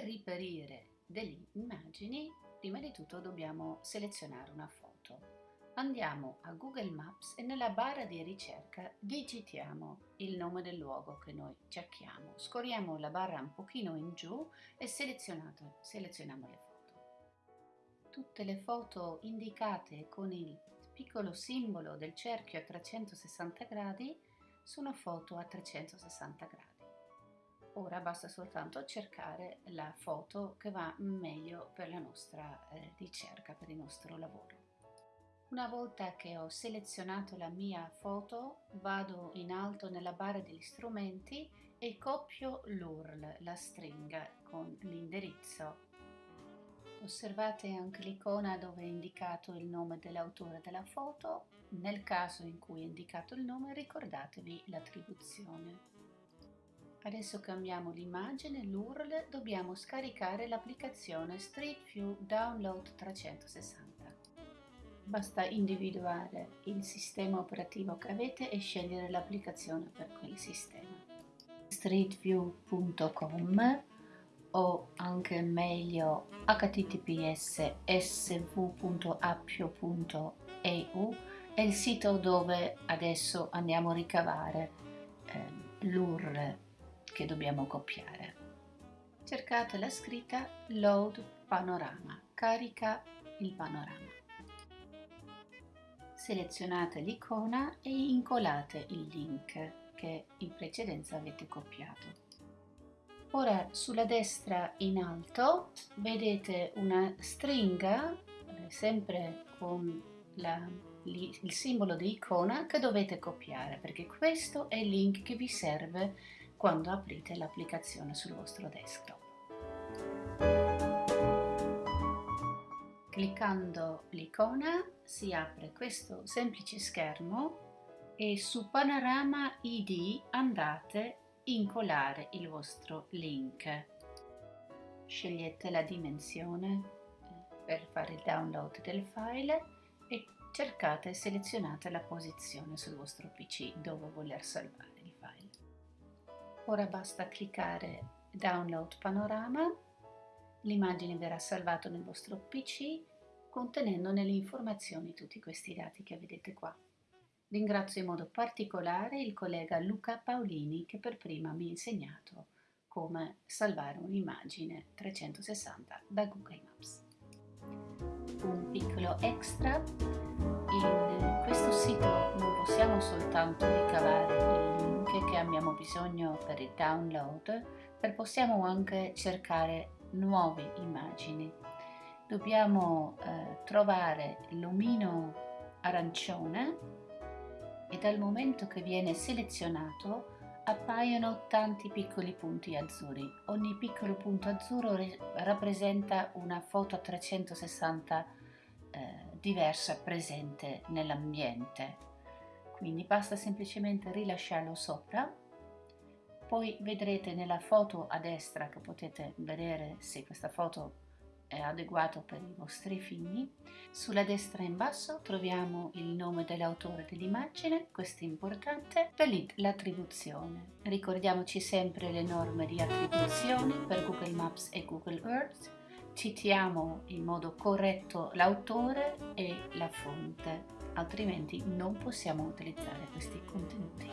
Per riperire delle immagini, prima di tutto dobbiamo selezionare una foto. Andiamo a Google Maps e nella barra di ricerca digitiamo il nome del luogo che noi cerchiamo. Scorriamo la barra un pochino in giù e selezioniamo le foto. Tutte le foto indicate con il piccolo simbolo del cerchio a 360 gradi sono foto a 360 gradi. Ora basta soltanto cercare la foto che va meglio per la nostra eh, ricerca, per il nostro lavoro. Una volta che ho selezionato la mia foto, vado in alto nella barra degli strumenti e copio l'URL, la stringa, con l'indirizzo. Osservate anche l'icona dove è indicato il nome dell'autore della foto. Nel caso in cui è indicato il nome, ricordatevi l'attribuzione. Adesso cambiamo l'immagine, l'URL, dobbiamo scaricare l'applicazione Street View Download 360. Basta individuare il sistema operativo che avete e scegliere l'applicazione per quel sistema. streetview.com o anche meglio https sv.appio.eu è il sito dove adesso andiamo a ricavare eh, l'URL che dobbiamo copiare. Cercate la scritta Load Panorama, carica il panorama. Selezionate l'icona e incolate il link che in precedenza avete copiato. Ora sulla destra in alto vedete una stringa, eh, sempre con la, il simbolo di icona, che dovete copiare perché questo è il link che vi serve quando aprite l'applicazione sul vostro desktop. Cliccando l'icona si apre questo semplice schermo e su Panorama ID andate incolare il vostro link. Scegliete la dimensione eh, per fare il download del file e cercate e selezionate la posizione sul vostro PC dove voler salvare. Ora basta cliccare Download Panorama, l'immagine verrà salvata nel vostro PC contenendo nelle informazioni tutti questi dati che vedete qua. Ringrazio in modo particolare il collega Luca Paolini che per prima mi ha insegnato come salvare un'immagine 360 da Google Maps. Un piccolo extra, in questo sito non possiamo soltanto ricavare il che abbiamo bisogno per il download, per possiamo anche cercare nuove immagini. Dobbiamo eh, trovare l'omino arancione e dal momento che viene selezionato appaiono tanti piccoli punti azzurri. Ogni piccolo punto azzurro rappresenta una foto a 360 eh, diversa presente nell'ambiente quindi basta semplicemente rilasciarlo sopra. Poi vedrete nella foto a destra che potete vedere se questa foto è adeguata per i vostri figli. Sulla destra in basso troviamo il nome dell'autore dell'immagine questo è importante per l'attribuzione. Ricordiamoci sempre le norme di attribuzione per Google Maps e Google Earth citiamo in modo corretto l'autore e la fonte altrimenti non possiamo utilizzare questi contenuti.